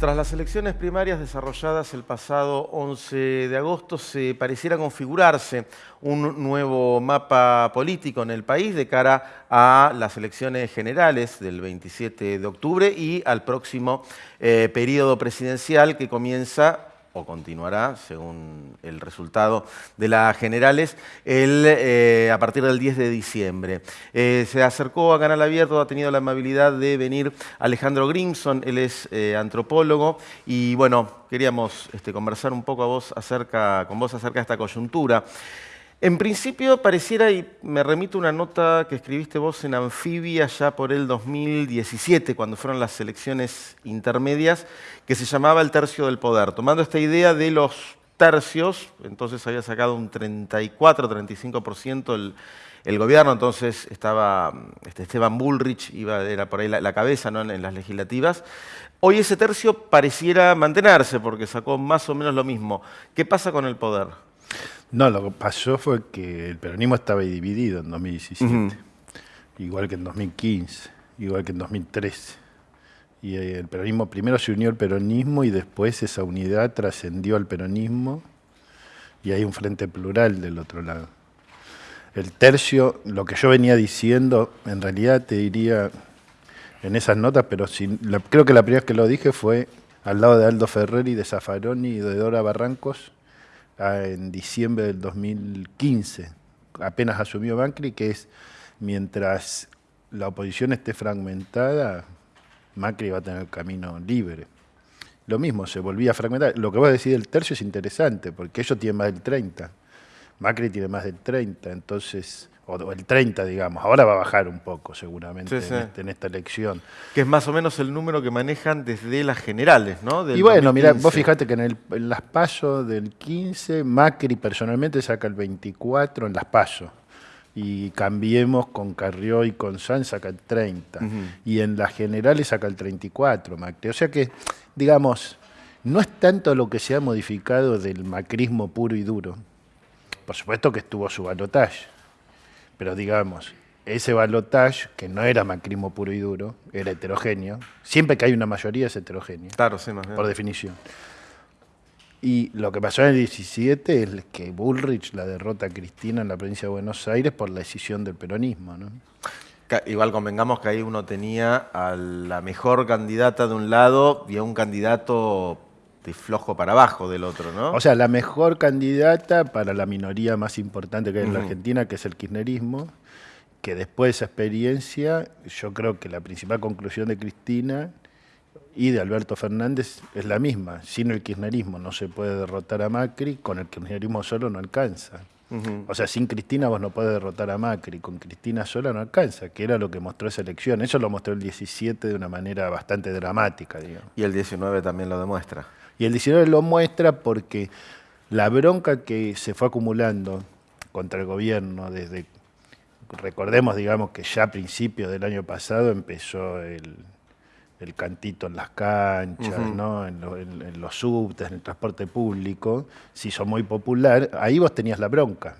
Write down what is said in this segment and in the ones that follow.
Tras las elecciones primarias desarrolladas el pasado 11 de agosto, se pareciera configurarse un nuevo mapa político en el país de cara a las elecciones generales del 27 de octubre y al próximo eh, periodo presidencial que comienza o continuará, según el resultado de las generales, el, eh, a partir del 10 de diciembre. Eh, se acercó a Canal Abierto, ha tenido la amabilidad de venir Alejandro Grimson, él es eh, antropólogo, y bueno, queríamos este, conversar un poco a vos acerca, con vos acerca de esta coyuntura. En principio pareciera, y me remito a una nota que escribiste vos en Anfibia ya por el 2017, cuando fueron las elecciones intermedias, que se llamaba el tercio del poder. Tomando esta idea de los tercios, entonces había sacado un 34-35% el, el gobierno, entonces estaba este, Esteban Bullrich, iba, era por ahí la, cabeza ¿no? en las legislativas. Hoy ese tercio pareciera mantenerse porque sacó más o menos lo mismo. ¿Qué pasa con el poder? No, lo que pasó fue que el peronismo estaba dividido en 2017, igual que en 2015, igual que en 2013. Y eh, el peronismo primero se unió al peronismo y después esa unidad trascendió al peronismo y hay un frente plural del otro lado. El tercio, lo que yo venía diciendo, en realidad te diría en esas notas, pero creo que la primera vez que lo dije fue al lado de Aldo Ferreri, de Zaffaroni y de Dora Barrancos, en diciembre del 2015, apenas asumió Macri, que es mientras la oposición esté fragmentada, Macri va a tener camino libre. Lo mismo, se volvía a fragmentar. Lo que vos decís del tercio es interesante, porque ellos tienen más del 30. Macri tiene más del 30, entonces o el 30, digamos. Ahora va a bajar un poco, seguramente, este, En, esta elección. Que es más o menos el número que manejan desde las generales, ¿no? y bueno, mira, vos fijate que en, el, las PASO del 15, Macri personalmente saca el 24 en las PASO. Y cambiemos con Carrió y con San saca el 30. Y en las generales saca el 34, Macri. O sea que, digamos, no es tanto lo que se ha modificado del macrismo puro y duro. Por supuesto que estuvo su balotaje pero digamos, ese balotage, que no era macrismo puro y duro, era heterogéneo, siempre que hay una mayoría es heterogéneo. Claro, sí, más Por definición. Y lo que pasó en el 17 es que Bullrich la derrota a Cristina en la provincia de Buenos Aires por la decisión del peronismo. ¿no? Igual convengamos que ahí uno tenía a la mejor candidata de un lado y a un candidato de flojo para abajo del otro, ¿no? O sea, la mejor candidata para la minoría más importante que hay en la Argentina, que es el kirchnerismo, que después de esa experiencia, yo creo que la principal conclusión de Cristina y de Alberto Fernández es la misma. Sin el kirchnerismo no se puede derrotar a Macri, con el kirchnerismo solo no alcanza. O sea, sin Cristina vos no podés derrotar a Macri, con Cristina sola no alcanza, que era lo que mostró esa elección. Eso lo mostró el 17 de una manera bastante dramática, digamos. Y el 19 también lo demuestra. Y el 19 lo muestra porque la bronca que se fue acumulando contra el gobierno desde, recordemos, digamos, que ya a principios del año pasado empezó el, cantito en las canchas, ¿no? en, los subtes, en el transporte público, se hizo muy popular, ahí vos tenías la bronca.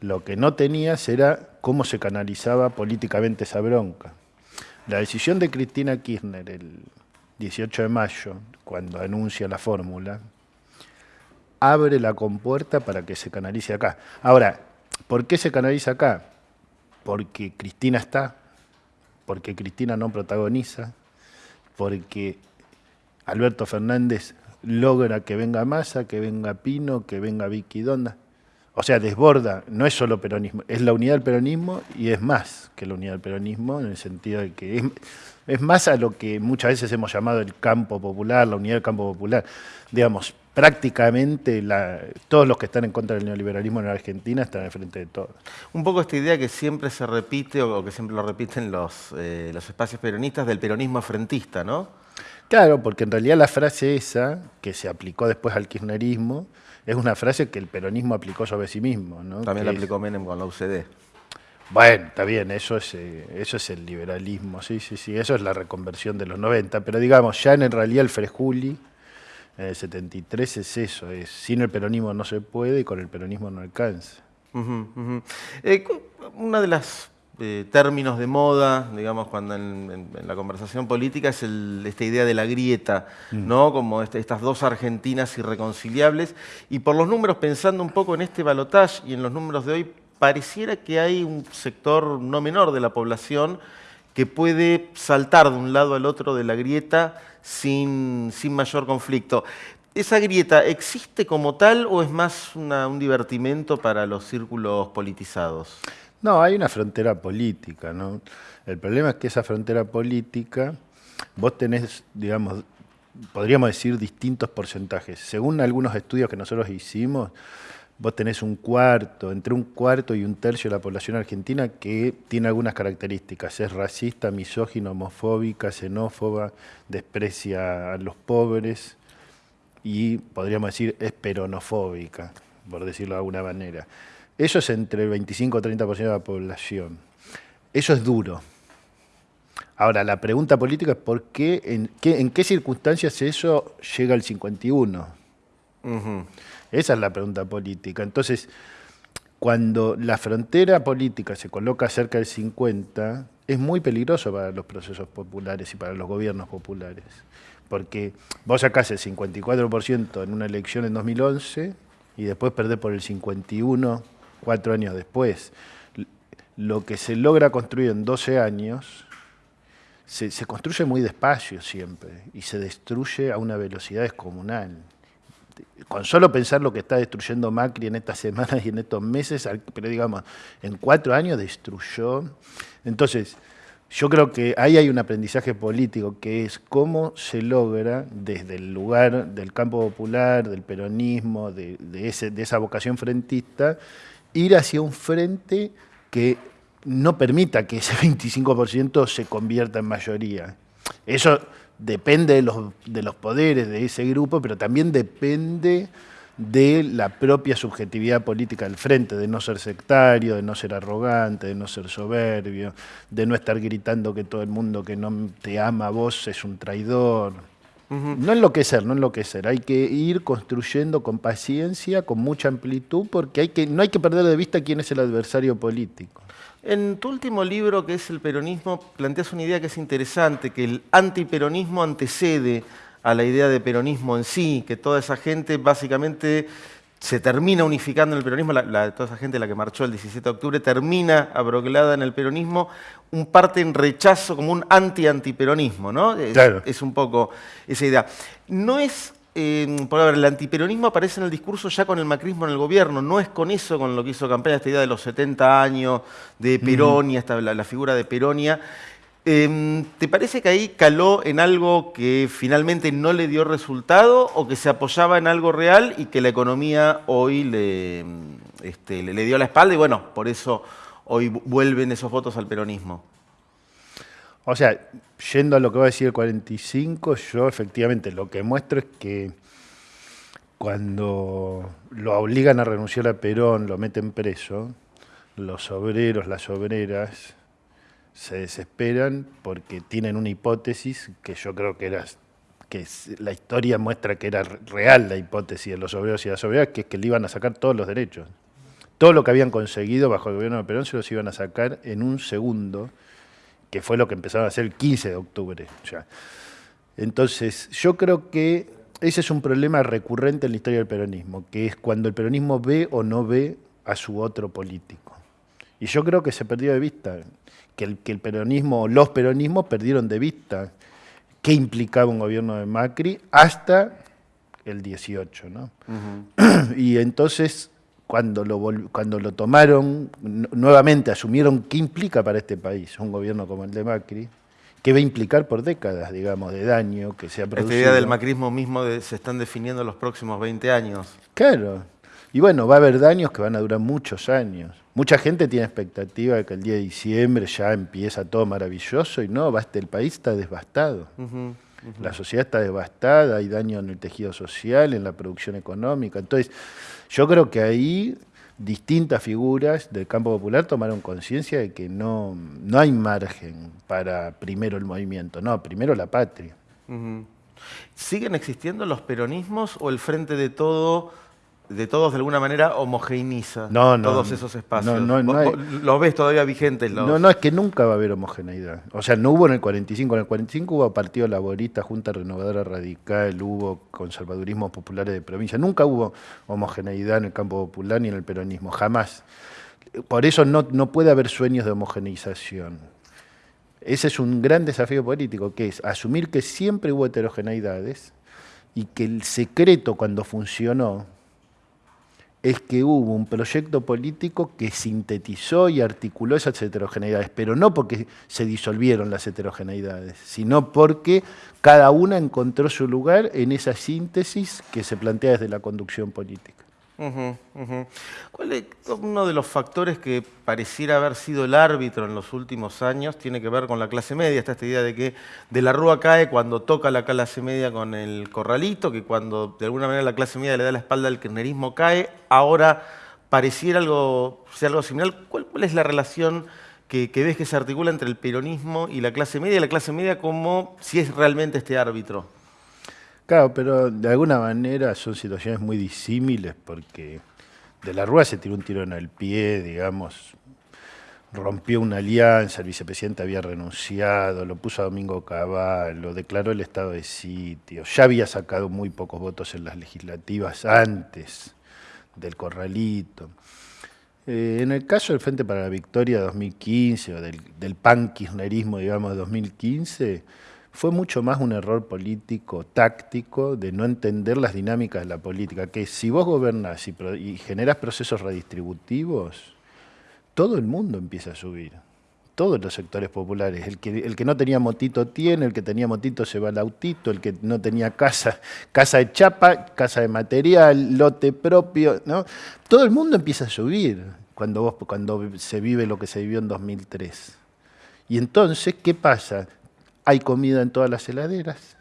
Lo que no tenías era cómo se canalizaba políticamente esa bronca. La decisión de Cristina Kirchner el 18 de mayo, cuando anuncia la fórmula, abre la compuerta para que se canalice acá. Ahora, ¿por qué se canaliza acá? Porque Cristina está, porque Cristina no protagoniza, porque Alberto Fernández logra que venga Massa, que venga Pino, que venga Vicky Donda. O sea, desborda, no es solo peronismo, es la unidad del peronismo y es más que la unidad del peronismo en el sentido de que es, es más a lo que muchas veces hemos llamado el campo popular, la unidad del campo popular. Digamos, prácticamente todos los que están en contra del neoliberalismo en la Argentina están al frente de todo. Un poco esta idea que siempre se repite o que siempre lo repiten los, eh, los espacios peronistas del peronismo frentista, ¿no? Claro, porque en realidad la frase esa, que se aplicó después al kirchnerismo, es una frase que el peronismo aplicó sobre sí mismo. ¿no? También la aplicó Menem con la UCD. Bueno, está bien, eso es, eh, eso es el liberalismo, sí, sí, sí, eso es la reconversión de los 90, pero digamos, ya en realidad el Frejuli, en el 73 es eso, es sin el peronismo no se puede y con el peronismo no alcanza. Eh, una de las eh, términos de moda, digamos, cuando en, la conversación política es esta idea de la grieta, mm. ¿no? Como este, estas dos Argentinas irreconciliables. Y por los números, pensando un poco en este balotaje y en los números de hoy, pareciera que hay un sector no menor de la población que puede saltar de un lado al otro de la grieta sin, sin mayor conflicto. ¿Esa grieta existe como tal o es más un divertimento para los círculos politizados? No, hay una frontera política, ¿no? El problema es que esa frontera política, vos tenés, digamos, podríamos decir distintos porcentajes. Según algunos estudios que nosotros hicimos, vos tenés un cuarto, entre un cuarto y un tercio de la población argentina que tiene algunas características. Es racista, misógino, homofóbica, xenófoba, desprecia a los pobres y podríamos decir es peronofóbica, por decirlo de alguna manera. Eso es entre el 25 o 30% de la población. Eso es duro. Ahora, la pregunta política es por qué, en qué, en qué circunstancias eso llega al 51. Esa es la pregunta política. Entonces, cuando la frontera política se coloca cerca del 50, es muy peligroso para los procesos populares y para los gobiernos populares. Porque vos sacás el 54% en una elección en 2011 y después perdés por el 51 cuatro años después. Lo que se logra construir en 12 años se, construye muy despacio siempre y se destruye a una velocidad descomunal. Con solo pensar lo que está destruyendo Macri en estas semanas y en estos meses, pero digamos, en cuatro años destruyó. Entonces, yo creo que ahí hay un aprendizaje político, que es cómo se logra desde el lugar del campo popular, del peronismo, de, esa vocación frentista, ir hacia un frente que no permita que ese 25% se convierta en mayoría. Eso depende de los, de los poderes de ese grupo, pero también depende de la propia subjetividad política del frente, de no ser sectario, de no ser arrogante, de no ser soberbio, de no estar gritando que todo el mundo que no te ama a vos es un traidor. No enloquecer, no enloquecer. Hay que ir construyendo con paciencia, con mucha amplitud, porque hay que, no hay que perder de vista quién es el adversario político. En tu último libro, que es El peronismo, planteas una idea que es interesante, que el antiperonismo antecede a la idea de peronismo en sí, que toda esa gente básicamente se termina unificando en el peronismo, la, toda esa gente la que marchó el 17 de octubre termina abroglada en el peronismo, un parte en rechazo como un anti-antiperonismo, ¿no? Es, es, un poco esa idea. No es, eh, por ver, el antiperonismo aparece en el discurso ya con el macrismo en el gobierno, no es con eso con lo que hizo campaña, esta idea de los 70 años de Peronia, la, figura de Peronia. Em, ¿Te parece que ahí caló en algo que finalmente no le dio resultado o que se apoyaba en algo real y que la economía hoy le, este, le, dio la espalda y bueno, por eso hoy vuelven esos votos al peronismo? O sea, yendo a lo que va a decir el 45, yo efectivamente lo que muestro es que cuando lo obligan a renunciar a Perón, lo meten preso, los obreros, las obreras, se desesperan porque tienen una hipótesis que yo creo que era que la historia muestra que era real la hipótesis de los obreros y las obreras, que es que le iban a sacar todos los derechos. Todo lo que habían conseguido bajo el gobierno de Perón se los iban a sacar en un segundo, que fue lo que empezaron a hacer el 15 de octubre. Entonces, yo creo que ese es un problema recurrente en la historia del peronismo, que es cuando el peronismo ve o no ve a su otro político. Y yo creo que se perdió de vista que el, que el peronismo, los peronismos perdieron de vista qué implicaba un gobierno de Macri hasta el 18. ¿no? y entonces, cuando lo, cuando lo tomaron, nuevamente asumieron qué implica para este país un gobierno como el de Macri, qué va a implicar por décadas, digamos, de daño que se ha producido. Esta idea del macrismo mismo se están definiendo los próximos 20 años. Claro. Y bueno, va a haber daños que van a durar muchos años. Mucha gente tiene expectativa de que el día de diciembre ya empieza todo maravilloso y no, el país está devastado. La sociedad está devastada, hay daño en el tejido social, en la producción económica. Entonces, yo creo que ahí distintas figuras del campo popular tomaron conciencia de que no, no hay margen para primero el movimiento, no, primero la patria. ¿Siguen existiendo los peronismos o el frente de todo de todos de alguna manera homogeneiza No, no, todos esos espacios. No, no, no ¿Vos- hay- vos ¿Los ves todavía vigentes? Los... No, no, es que nunca va a haber homogeneidad. O sea, no hubo en el 45. En el 45 hubo Partido Laborista, Junta Renovadora Radical, hubo conservadurismos populares de provincia. Nunca hubo homogeneidad en el campo popular ni en el peronismo, jamás. Por eso no, no puede haber sueños de homogeneización. Ese es un gran desafío político, que es asumir que siempre hubo heterogeneidades y que el secreto cuando funcionó es que hubo un proyecto político que sintetizó y articuló esas heterogeneidades, pero no porque se disolvieron las heterogeneidades, sino porque cada una encontró su lugar en esa síntesis que se plantea desde la conducción política. ¿Cuál es uno de los factores que pareciera haber sido el árbitro en los últimos años? Tiene que ver con la clase media. Está esta idea de que de la rúa cae cuando toca la clase media con el corralito, que cuando de alguna manera la clase media le da la espalda al kirchnerismo cae. Ahora pareciera algo, ser algo similar. ¿Cuál, cuál es la relación que ves que se articula entre el peronismo y la clase media? Y la clase media como si es realmente este árbitro. Claro, pero de alguna manera son situaciones muy disímiles porque de la Rúa se tiró un tiro en el pie, digamos, rompió una alianza, el vicepresidente había renunciado, lo puso a Domingo Cavallo, declaró el estado de sitio, ya había sacado muy pocos votos en las legislativas antes del corralito. Eh, en el caso del Frente para la Victoria 2015 o del, del pan-kirchnerismo, digamos, de 2015, fue mucho más un error político, táctico, de no entender las dinámicas de la política, que si vos gobernás y, generás procesos redistributivos, todo el mundo empieza a subir, todos los sectores populares. El que, el que no tenía motito tiene, el que tenía motito se va al autito, el que no tenía casa, casa de chapa, casa de material, lote propio, ¿no? Todo el mundo empieza a subir cuando, vos, cuando se vive lo que se vivió en 2003. Y entonces, ¿qué pasa? Hay comida en todas las heladeras.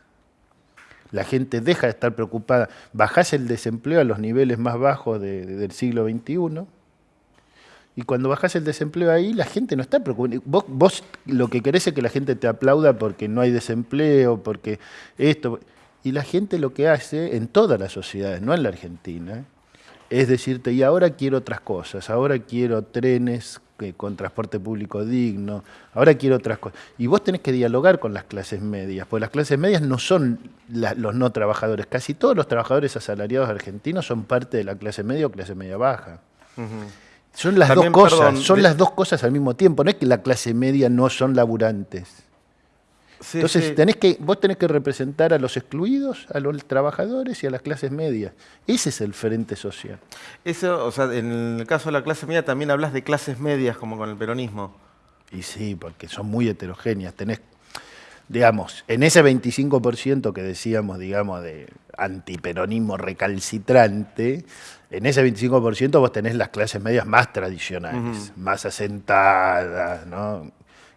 La gente deja de estar preocupada. Bajás el desempleo a los niveles más bajos de- de- del siglo XXI. Y cuando bajás el desempleo ahí, la gente no está preocupada. Vos, vos lo que querés es que la gente te aplauda porque no hay desempleo, porque esto. Y la gente lo que hace en todas las sociedades, no en la Argentina, es decirte, y ahora quiero otras cosas, ahora quiero trenes que- con transporte público digno, ahora quiero otras cosas. Y vos tenés que dialogar con las clases medias, porque las clases medias no son la- los no trabajadores, casi todos los trabajadores asalariados argentinos son parte de la clase media o clase media baja. Son las También, dos cosas, perdón, son de- las dos cosas al mismo tiempo, no es que la clase media no son laburantes. Sí, Entonces sí. tenés que, vos tenés que representar a los excluidos, a los trabajadores y a las clases medias. Ese es el frente social. Eso, o sea, en el caso de la clase media también hablas de clases medias como con el peronismo. Y sí, porque son muy heterogéneas. Tenés, digamos, en ese 25% que decíamos, digamos, de antiperonismo recalcitrante, en ese 25% vos tenés las clases medias más tradicionales, más asentadas, ¿no?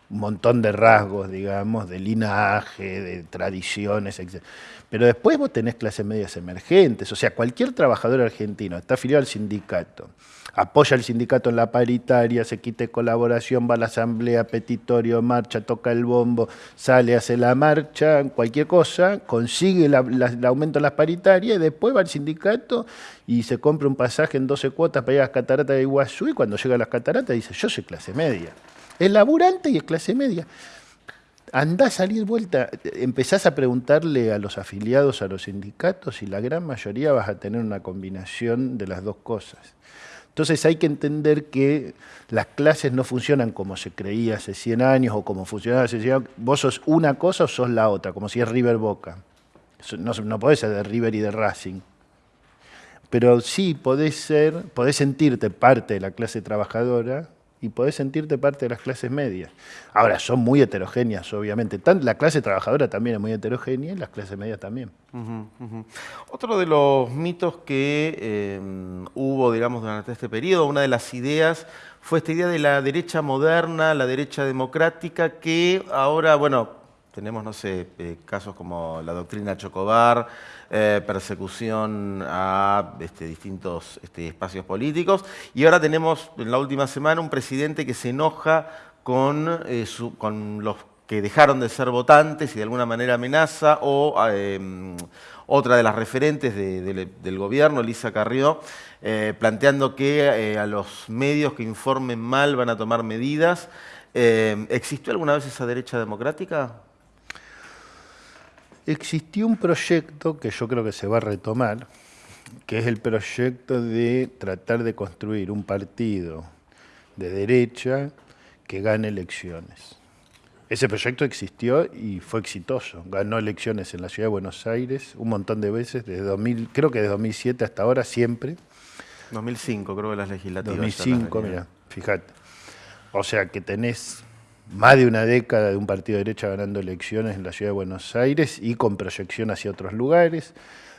Un montón de rasgos, digamos, de linaje, de tradiciones, etc. Pero después vos tenés clases medias emergentes, o sea, cualquier trabajador argentino está afiliado al sindicato, apoya al sindicato en la paritaria, se quite colaboración, va a la asamblea, petitorio, marcha, toca el bombo, sale, hace la marcha, cualquier cosa, consigue el aumento en las paritarias y después va al sindicato y se compra un pasaje en 12 cuotas para ir a las cataratas de Iguazú y cuando llega a las cataratas dice, yo soy clase media. Es laburante y es clase media. Andá a salir vuelta, empezás a preguntarle a los afiliados a los sindicatos y la gran mayoría vas a tener una combinación de las dos cosas. Entonces hay que entender que las clases no funcionan como se creía hace 100 años o como funcionaba hace 100 años. Vos sos una cosa o sos la otra, como si es River Boca. No, no podés ser de River y de Racing. Pero sí podés ser, podés sentirte parte de la clase trabajadora y podés sentirte parte de las clases medias. Ahora, son muy heterogéneas, obviamente. La clase trabajadora también es muy heterogénea y las clases medias también. Otro de los mitos que eh, hubo, digamos, durante este periodo, una de las ideas, fue esta idea de la derecha moderna, la derecha democrática, que ahora, bueno, tenemos, no sé, eh, casos como la doctrina Chocobar, eh, persecución a este, distintos este, espacios políticos, y ahora tenemos en la última semana un presidente que se enoja con, eh, los que dejaron de ser votantes y de alguna manera amenaza, o em, otra de las referentes del gobierno, Elisa Carrió, eh, planteando que eh, a los medios que informen mal van a tomar medidas. ¿Existió alguna vez esa derecha democrática? Existió un proyecto que yo creo que se va a retomar, que es el proyecto de tratar de construir un partido de derecha que gane elecciones. Ese proyecto existió y fue exitoso. Ganó elecciones en la ciudad de Buenos Aires un montón de veces, desde 2000, creo que de 2007 hasta ahora, siempre. 2005, creo que las legislativas. 2005, mira, fíjate. O sea que tenés más de una década de un partido de derecha ganando elecciones en la ciudad de Buenos Aires y con proyección hacia otros lugares,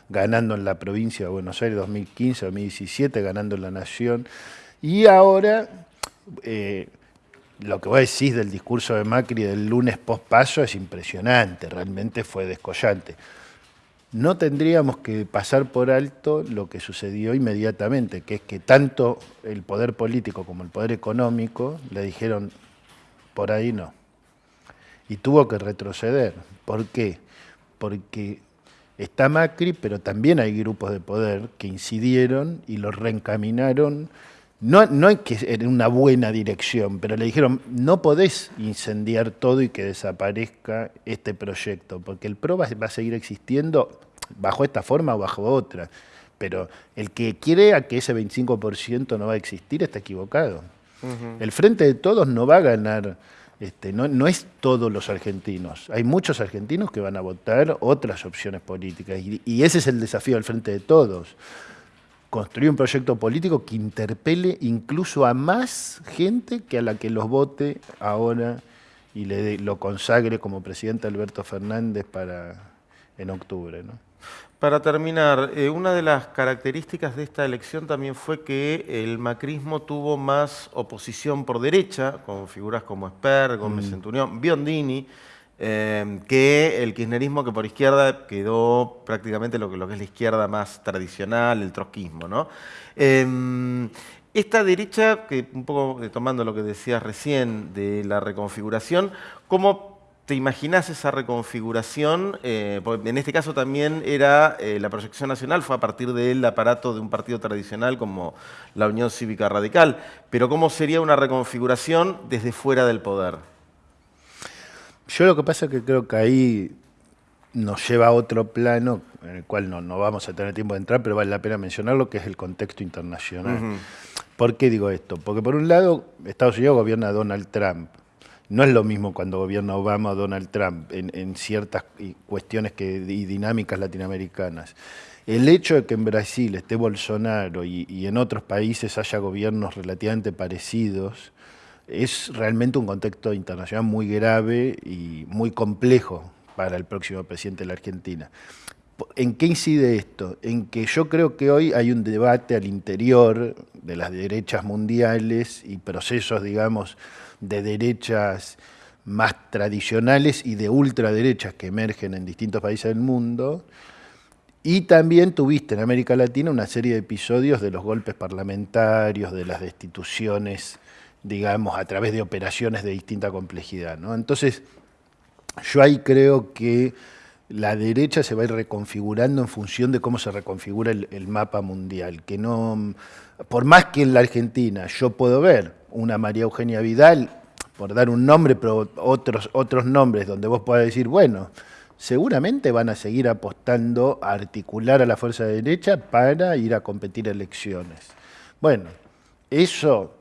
ganando en la provincia de Buenos Aires 2015, 2017, ganando en la Nación. Y ahora... Eh, lo que vos decís del discurso de Macri del lunes post-paso es impresionante, realmente fue descollante. No tendríamos que pasar por alto lo que sucedió inmediatamente, que es que tanto el poder político como el poder económico le dijeron, por ahí no. Y tuvo que retroceder. ¿Por qué? Porque está Macri, pero también hay grupos de poder que incidieron y lo reencaminaron no, no hay que en una buena dirección, pero le dijeron, no podés incendiar todo y que desaparezca este proyecto, porque el PRO va, a seguir existiendo bajo esta forma o bajo otra. Pero el que crea que ese 25% no va a existir está equivocado. El Frente de Todos no va a ganar, este, no, es todos los argentinos. Hay muchos argentinos que van a votar otras opciones políticas y, y ese es el desafío del Frente de Todos construir un proyecto político que interpele incluso a más gente que a la que los vote ahora y le lo consagre como presidente Alberto Fernández para en octubre. ¿no? Para terminar, eh, una de las características de esta elección también fue que el macrismo tuvo más oposición por derecha, con figuras como Esper, Gómez mm. Centurión, Biondini, Em, que el kirchnerismo que por izquierda quedó prácticamente lo que, lo que es la izquierda más tradicional, el trotskismo. ¿no? Em, esta derecha, que un poco eh, tomando lo que decías recién de la reconfiguración, ¿cómo te imaginas esa reconfiguración? Eh, en este caso también era eh, la proyección nacional, fue a partir del aparato de un partido tradicional como la Unión Cívica Radical, pero ¿cómo sería una reconfiguración desde fuera del poder? Yo lo que pasa es que creo que ahí nos lleva a otro plano, en el cual no, no vamos a tener tiempo de entrar, pero vale la pena mencionarlo, que es el contexto internacional. ¿Por qué digo esto? Porque por un lado, Estados Unidos gobierna Donald Trump. No es lo mismo cuando gobierna Obama o Donald Trump en, ciertas cuestiones que, y dinámicas latinoamericanas. El hecho de que en Brasil esté Bolsonaro y, y en otros países haya gobiernos relativamente parecidos, es realmente un contexto internacional muy grave y muy complejo para el próximo presidente de la Argentina. ¿En qué incide esto? En que yo creo que hoy hay un debate al interior de las derechas mundiales y procesos, digamos, de derechas más tradicionales y de ultraderechas que emergen en distintos países del mundo. Y también tuviste en América Latina una serie de episodios de los golpes parlamentarios, de las destituciones digamos, a través de operaciones de distinta complejidad. ¿no? Entonces, yo ahí creo que la derecha se va a ir reconfigurando en función de cómo se reconfigura el, mapa mundial. Que no, por más que en la Argentina yo puedo ver una María Eugenia Vidal, por dar un nombre, pero otros, otros nombres donde vos puedas decir, bueno, seguramente van a seguir apostando a articular a la fuerza de derecha para ir a competir elecciones. Bueno, eso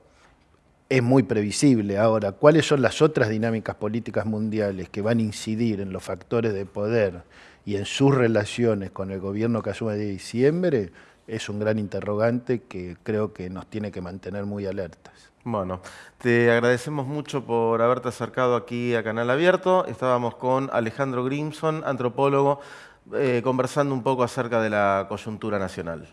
es muy previsible. Ahora, ¿cuáles son las otras dinámicas políticas mundiales que van a incidir en los factores de poder y en sus relaciones con el gobierno que asume de diciembre? Es un gran interrogante que creo que nos tiene que mantener muy alertas. Bueno, te agradecemos mucho por haberte acercado aquí a Canal Abierto. Estábamos con Alejandro Grimson, antropólogo, eh, conversando un poco acerca de la coyuntura nacional.